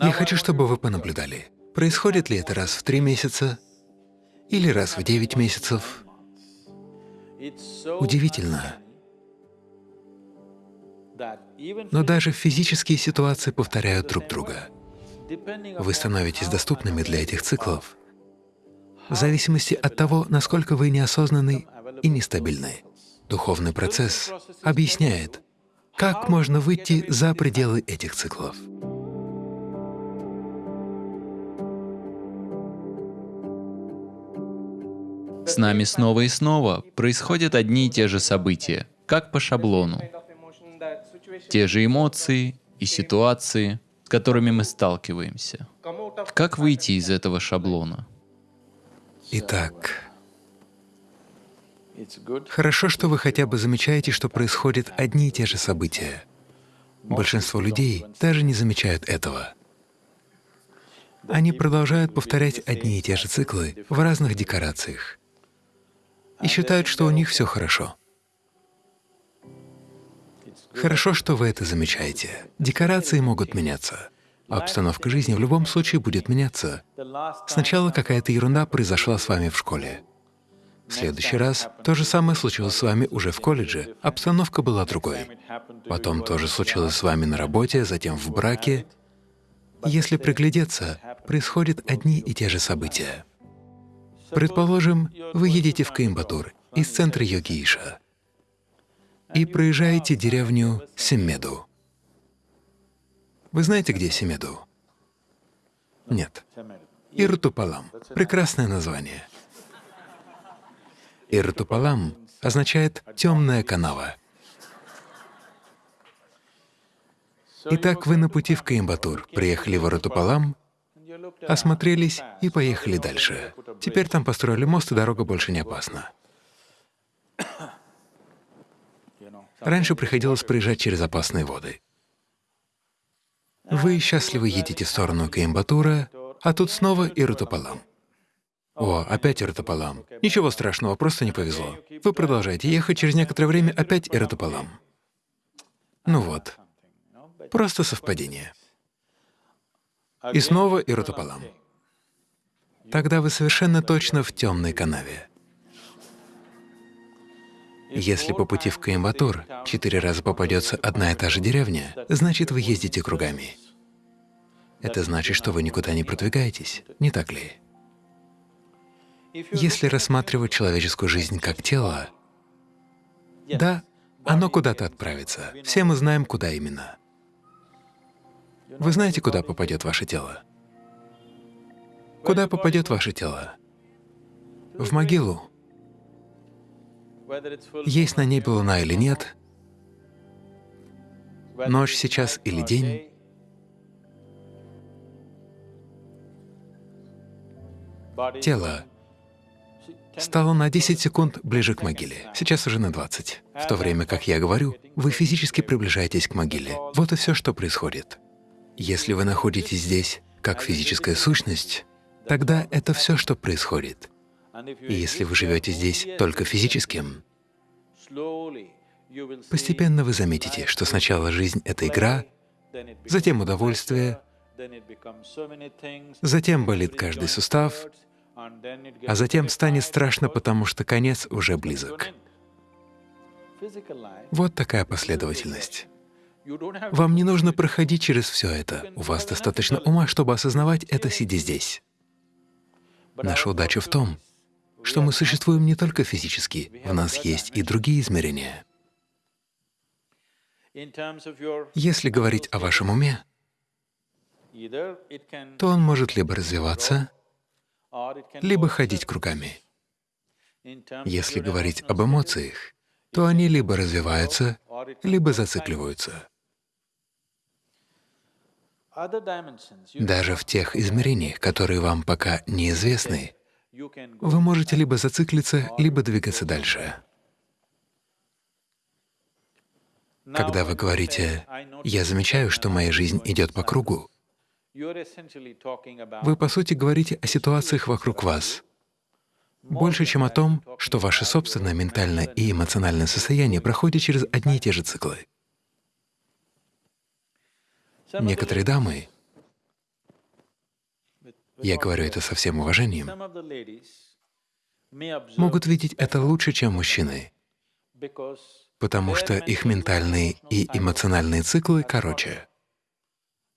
Я хочу, чтобы вы понаблюдали, происходит ли это раз в три месяца или раз в девять месяцев. Удивительно. Но даже физические ситуации повторяют друг друга. Вы становитесь доступными для этих циклов в зависимости от того, насколько вы неосознанны и нестабильны. Духовный процесс объясняет, как можно выйти за пределы этих циклов. С нами снова и снова происходят одни и те же события, как по шаблону. Те же эмоции и ситуации, с которыми мы сталкиваемся. Как выйти из этого шаблона? Итак, хорошо, что вы хотя бы замечаете, что происходят одни и те же события. Большинство людей даже не замечают этого. Они продолжают повторять одни и те же циклы в разных декорациях и считают, что у них все хорошо. Хорошо, что вы это замечаете. Декорации могут меняться. Обстановка жизни в любом случае будет меняться. Сначала какая-то ерунда произошла с вами в школе. В следующий раз то же самое случилось с вами уже в колледже, обстановка была другой. Потом то же случилось с вами на работе, затем в браке. Если приглядеться, происходят одни и те же события. Предположим, вы едете в Коимбатур из центра Йогииша и проезжаете деревню Семеду. Вы знаете, где Семеду? Нет. Иртупалам — прекрасное название. Иртупалам означает «темная канава». Итак, вы на пути в Коимбатур, приехали в Иртупалам, осмотрелись и поехали дальше. Теперь там построили мост, и дорога больше не опасна. Раньше приходилось проезжать через опасные воды. Вы счастливо едете в сторону Коимбатура, а тут снова Ирутапалам. О, опять Ирутапалам. Ничего страшного, просто не повезло. Вы продолжаете ехать, через некоторое время опять Ирутапалам. Ну вот, просто совпадение. И снова Ирутапалам. Тогда вы совершенно точно в темной канаве. Если по пути в Коимбатур четыре раза попадется одна и та же деревня, значит, вы ездите кругами. Это значит, что вы никуда не продвигаетесь, не так ли? Если рассматривать человеческую жизнь как тело, да, оно куда-то отправится. Все мы знаем, куда именно. Вы знаете, куда попадет ваше тело? Куда попадет ваше тело? В могилу. Есть на небе луна или нет, ночь сейчас или день, тело стало на 10 секунд ближе к могиле, сейчас уже на 20. В то время как я говорю, вы физически приближаетесь к могиле. Вот и все, что происходит. Если вы находитесь здесь как физическая сущность, тогда это все, что происходит. И если вы живете здесь только физическим, постепенно вы заметите, что сначала жизнь — это игра, затем удовольствие, затем болит каждый сустав, а затем станет страшно, потому что конец уже близок. Вот такая последовательность. Вам не нужно проходить через все это. У вас достаточно ума, чтобы осознавать это, сидя здесь. Наша удача в том, что мы существуем не только физически, в нас есть и другие измерения. Если говорить о вашем уме, то он может либо развиваться, либо ходить кругами. Если говорить об эмоциях, то они либо развиваются, либо зацикливаются. Даже в тех измерениях, которые вам пока неизвестны, вы можете либо зациклиться, либо двигаться дальше. Когда вы говорите «я замечаю, что моя жизнь идет по кругу», вы, по сути, говорите о ситуациях вокруг вас, больше, чем о том, что ваше собственное ментальное и эмоциональное состояние проходит через одни и те же циклы. Некоторые дамы я говорю это со всем уважением, могут видеть это лучше, чем мужчины, потому что их ментальные и эмоциональные циклы короче.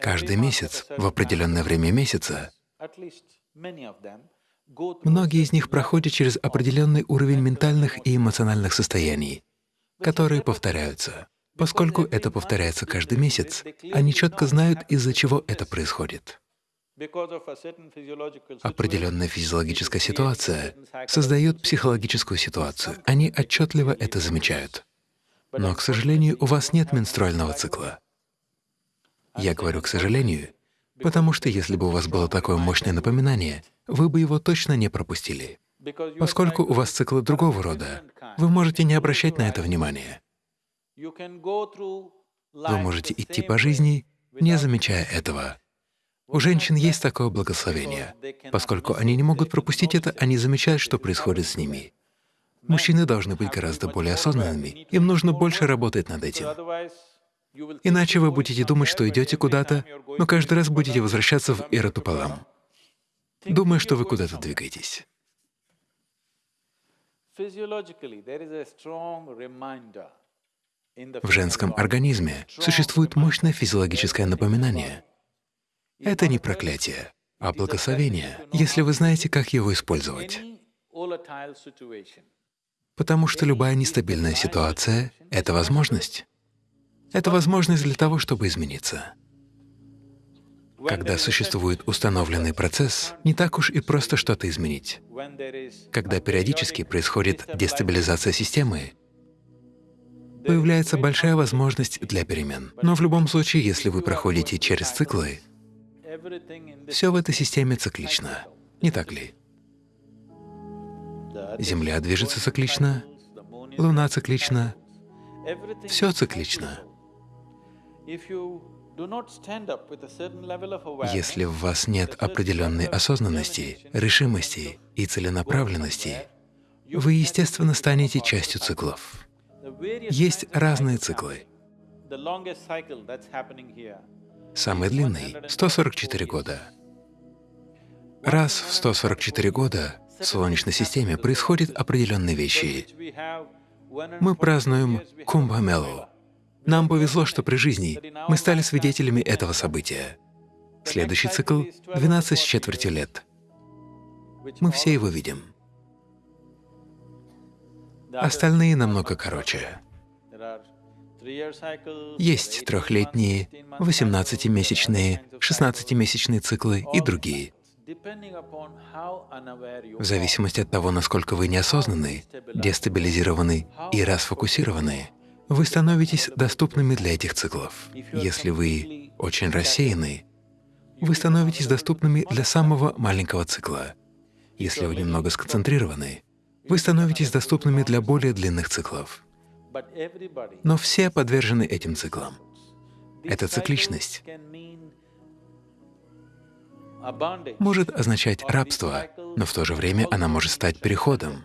Каждый месяц, в определенное время месяца, многие из них проходят через определенный уровень ментальных и эмоциональных состояний, которые повторяются. Поскольку это повторяется каждый месяц, они четко знают, из-за чего это происходит. Определенная физиологическая ситуация создает психологическую ситуацию. Они отчетливо это замечают. Но, к сожалению, у вас нет менструального цикла. Я говорю «к сожалению», потому что если бы у вас было такое мощное напоминание, вы бы его точно не пропустили. Поскольку у вас циклы другого рода, вы можете не обращать на это внимания. Вы можете идти по жизни, не замечая этого. У женщин есть такое благословение. Поскольку они не могут пропустить это, они замечают, что происходит с ними. Мужчины должны быть гораздо более осознанными, им нужно больше работать над этим. Иначе вы будете думать, что идете куда-то, но каждый раз будете возвращаться в Иратупалам, думая, что вы куда-то двигаетесь. В женском организме существует мощное физиологическое напоминание. Это не проклятие, а благословение, если вы знаете, как его использовать. Потому что любая нестабильная ситуация — это возможность. Это возможность для того, чтобы измениться. Когда существует установленный процесс, не так уж и просто что-то изменить. Когда периодически происходит дестабилизация системы, появляется большая возможность для перемен. Но в любом случае, если вы проходите через циклы, все в этой системе циклично, не так ли? Земля движется циклично, Луна циклична, все циклично. Если в вас нет определенной осознанности, решимости и целенаправленности, вы, естественно, станете частью циклов. Есть разные циклы. Самый длинный — 144 года. Раз в 144 года в Солнечной системе происходят определенные вещи. Мы празднуем Кумбхамелу. Нам повезло, что при жизни мы стали свидетелями этого события. Следующий цикл — 12 с четвертью лет. Мы все его видим. Остальные намного короче. Есть трехлетние, 18-месячные, 16-месячные циклы и другие. В зависимости от того, насколько вы неосознанны, дестабилизированы и расфокусированы, вы становитесь доступными для этих циклов. Если вы очень рассеяны, вы становитесь доступными для самого маленького цикла. Если вы немного сконцентрированы, вы становитесь доступными для более длинных циклов. Но все подвержены этим циклам. Эта цикличность может означать рабство, но в то же время она может стать переходом.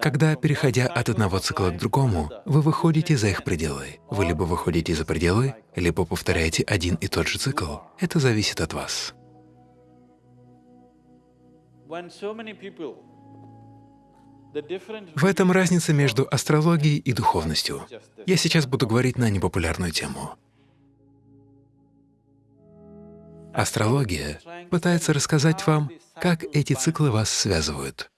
Когда, переходя от одного цикла к другому, вы выходите за их пределы. Вы либо выходите за пределы, либо повторяете один и тот же цикл. Это зависит от вас. В этом разница между астрологией и духовностью. Я сейчас буду говорить на непопулярную тему. Астрология пытается рассказать вам, как эти циклы вас связывают.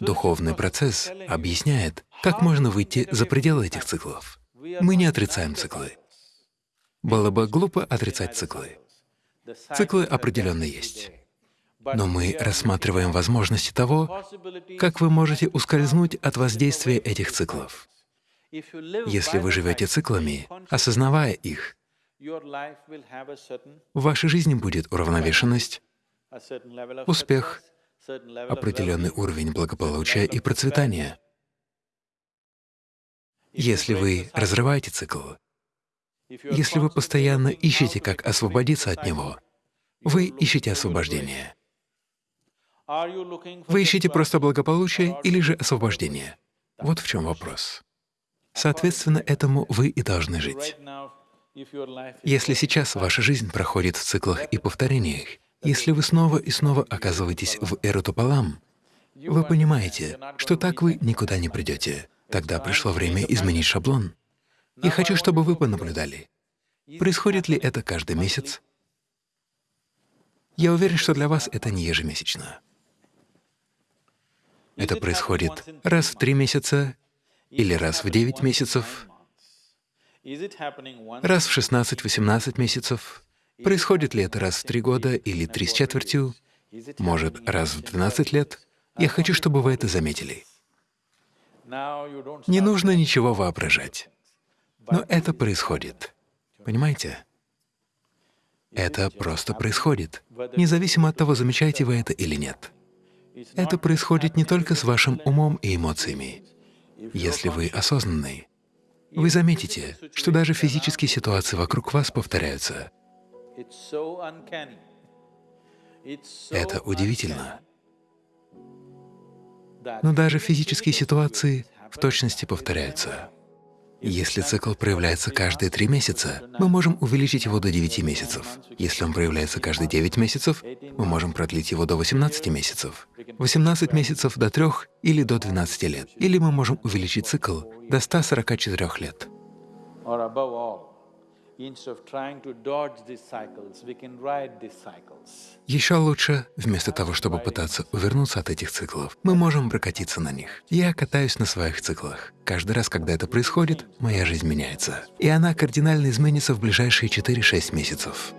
Духовный процесс объясняет, как можно выйти за пределы этих циклов. Мы не отрицаем циклы. Было бы глупо отрицать циклы. Циклы определенно есть. Но мы рассматриваем возможности того, как вы можете ускользнуть от воздействия этих циклов. Если вы живете циклами, осознавая их, в вашей жизни будет уравновешенность, успех, определенный уровень благополучия и процветания. Если вы разрываете цикл, если вы постоянно ищете, как освободиться от него, вы ищете освобождение. Вы ищете просто благополучие или же освобождение? Вот в чем вопрос. Соответственно, этому вы и должны жить. Если сейчас ваша жизнь проходит в циклах и повторениях, Если вы снова и снова оказываетесь в эротопалам, вы понимаете, что так вы никуда не придете. Тогда пришло время изменить шаблон. Я хочу, чтобы вы понаблюдали. Происходит ли это каждый месяц? Я уверен, что для вас это не ежемесячно. Это происходит раз в три месяца или раз в девять месяцев, раз в 16-18 месяцев. Происходит ли это раз в три года или три с четвертью, может, раз в 12 лет? Я хочу, чтобы вы это заметили. Не нужно ничего воображать. Но это происходит. Понимаете? Это просто происходит, независимо от того, замечаете вы это или нет. Это происходит не только с вашим умом и эмоциями. Если вы осознанный, вы заметите, что даже физические ситуации вокруг вас повторяются. Это удивительно. Но даже физические ситуации в точности повторяются. Если цикл проявляется каждые три месяца, мы можем увеличить его до 9 месяцев. Если он проявляется каждые 9 месяцев, мы можем продлить его до 18 месяцев. 18 месяцев до 3 или до 12 лет. Или мы можем увеличить цикл до 144 лет. Еще лучше, вместо того, чтобы пытаться увернуться от этих циклов, мы можем прокатиться на них. Я катаюсь на своих циклах. Каждый раз, когда это происходит, моя жизнь меняется. И она кардинально изменится в ближайшие 4-6 месяцев.